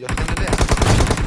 يا خلينا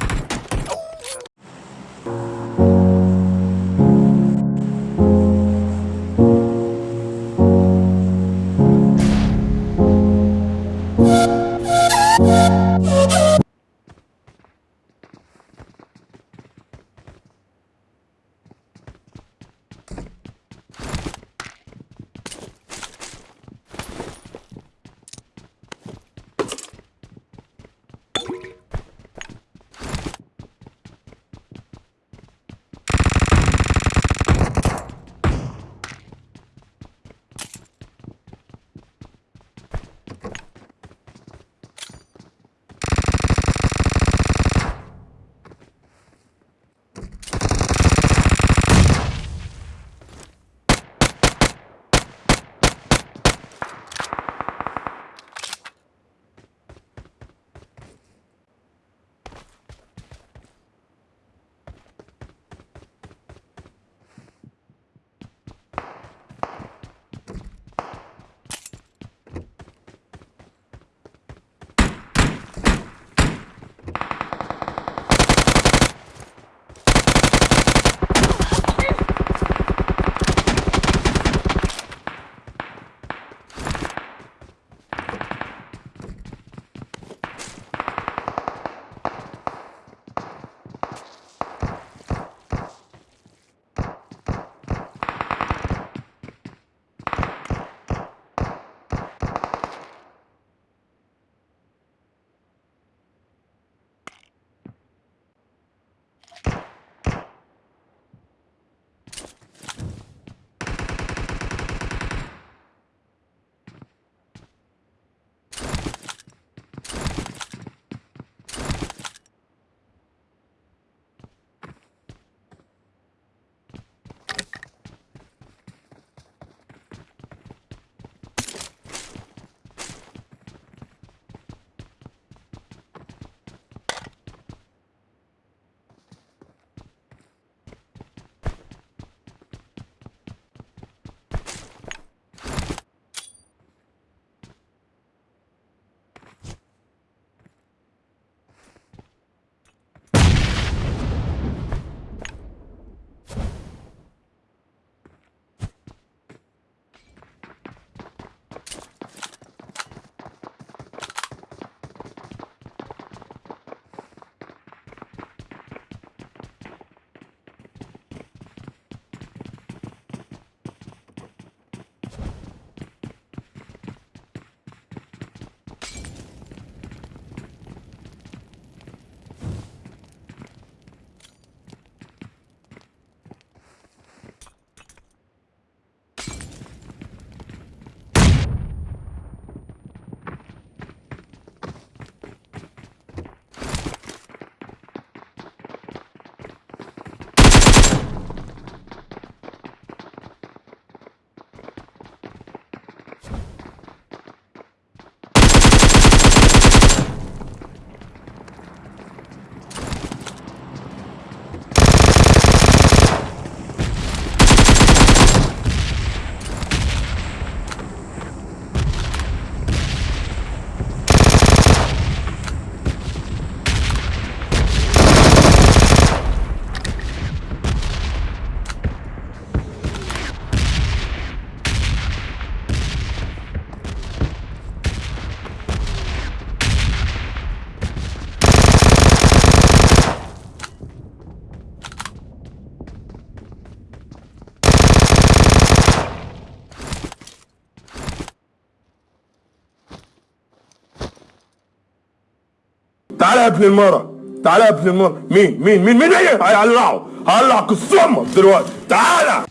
تعالى يا ابن المرة تعالى يا ابن المرة. مين مين مين مين إيه هيقلعه هقلع قصامك دلوقتي. تعالى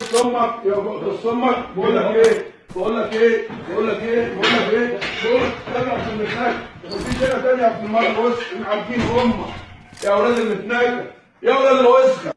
قصامك يا قصامك بقول لك إيه؟ بقول لك إيه؟ بقول لك إيه؟ بقول لك إيه؟ بقول لك تاني عشان المثال مفيش هنا تاني يا ابن المرة. بص عارفين أمك يا أولاد المتناكة يا أولاد الوسخة.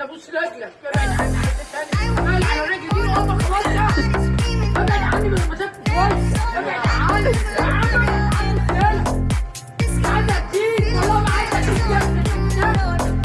أنا بص رجلك. ابعد عني حد تاني ابعد عن رجلي. دي اوبا خلاص ابعد عني من المسافة. كويس ابعد عني.